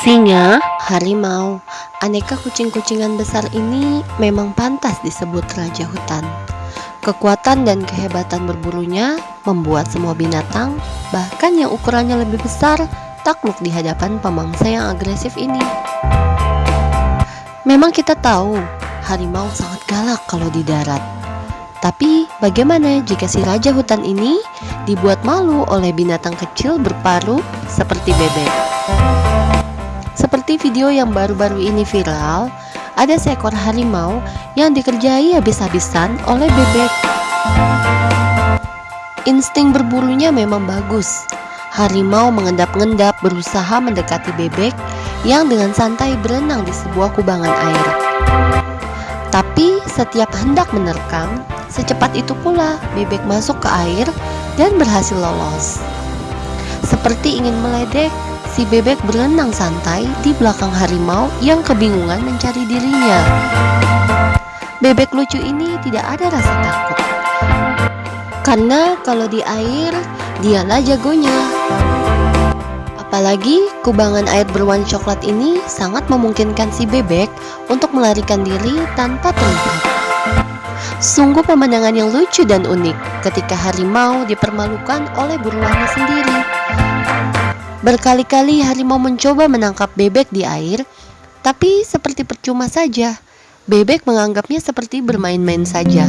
Singa, harimau, aneka kucing-kucingan besar ini memang pantas disebut raja hutan. Kekuatan dan kehebatan berburunya membuat semua binatang, bahkan yang ukurannya lebih besar, takluk di hadapan pemangsa yang agresif ini. Memang kita tahu, harimau sangat galak kalau di darat. Tapi bagaimana jika si raja hutan ini dibuat malu oleh binatang kecil berparu seperti bebek? Seperti video yang baru-baru ini viral, ada seekor harimau yang dikerjai habis-habisan oleh bebek. Insting berburunya memang bagus. Harimau mengendap-endap berusaha mendekati bebek yang dengan santai berenang di sebuah kubangan air. Tapi setiap hendak menerkam, secepat itu pula bebek masuk ke air dan berhasil lolos. Seperti ingin meledek, si bebek berenang santai di belakang harimau yang kebingungan mencari dirinya. Bebek lucu ini tidak ada rasa takut. Karena kalau di air, dialah jagonya. Apalagi kubangan air berwarna coklat ini sangat memungkinkan si bebek untuk melarikan diri tanpa terlihat. Sungguh pemandangan yang lucu dan unik ketika harimau dipermalukan oleh buruannya sendiri. Berkali-kali harimau mencoba menangkap bebek di air, tapi seperti percuma saja. Bebek menganggapnya seperti bermain-main saja.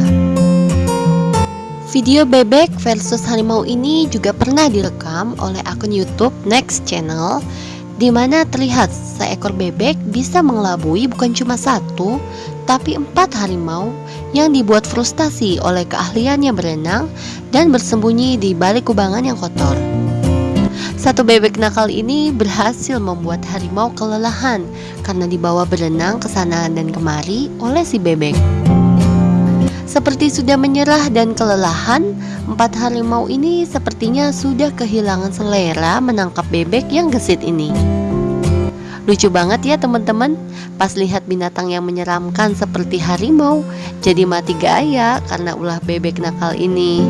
Video bebek versus harimau ini juga pernah direkam oleh akun YouTube Next Channel di mana terlihat seekor bebek bisa mengelabui bukan cuma satu, tapi empat harimau yang dibuat frustasi oleh keahliannya berenang dan bersembunyi di balik kubangan yang kotor. Satu bebek nakal ini berhasil membuat harimau kelelahan karena dibawa berenang ke sana dan kemari oleh si bebek. Seperti sudah menyerah dan kelelahan, empat harimau ini sepertinya sudah kehilangan selera menangkap bebek yang gesit ini. Lucu banget ya teman-teman, pas lihat binatang yang menyeramkan seperti harimau, jadi mati gaya karena ulah bebek nakal ini.